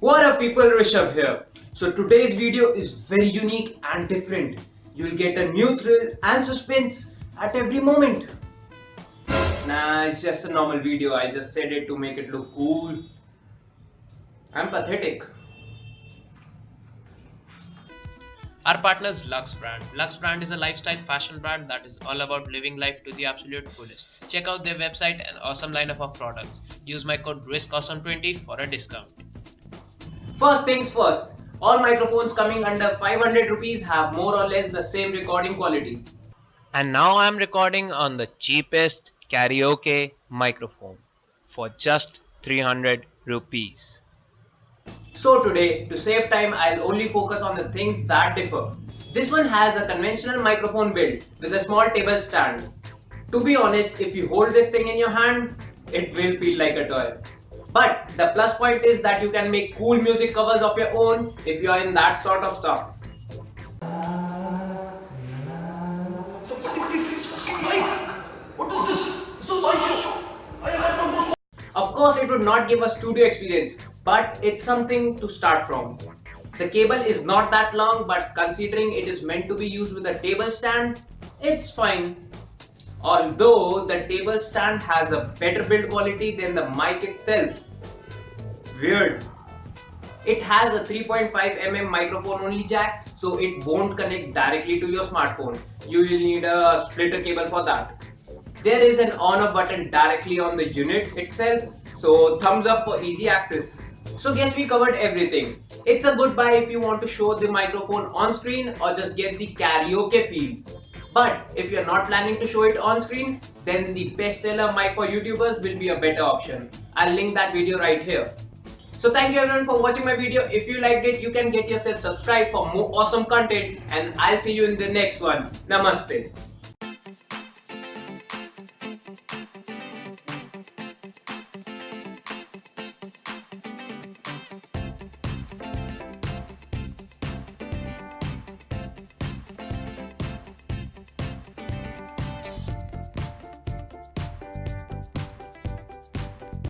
What up people, Rishabh here. So today's video is very unique and different. You'll get a new thrill and suspense at every moment. Nah, it's just a normal video. I just said it to make it look cool. I'm pathetic. Our partner is Lux Brand. Lux Brand is a lifestyle fashion brand that is all about living life to the absolute fullest. Check out their website and awesome lineup of products. Use my code RISKAWESOME20 for a discount. First things first, all microphones coming under 500 rupees have more or less the same recording quality. And now I am recording on the cheapest karaoke microphone for just 300 rupees. So today, to save time, I'll only focus on the things that differ. This one has a conventional microphone build with a small table stand. To be honest, if you hold this thing in your hand, it will feel like a toy. But the plus point is that you can make cool music covers of your own if you are in that sort of stuff. Of course, it would not give a studio experience, but it's something to start from. The cable is not that long, but considering it is meant to be used with a table stand, it's fine. Although the table stand has a better build quality than the mic itself. Weird. It has a 3.5mm microphone only jack, so it won't connect directly to your smartphone. You will need a splitter cable for that. There is an on off button directly on the unit itself, so thumbs up for easy access. So guess we covered everything. It's a good buy if you want to show the microphone on screen or just get the karaoke feel. But if you're not planning to show it on screen, then the bestseller mic for YouTubers will be a better option. I'll link that video right here. So thank you everyone for watching my video. If you liked it, you can get yourself subscribed for more awesome content and I'll see you in the next one. Namaste.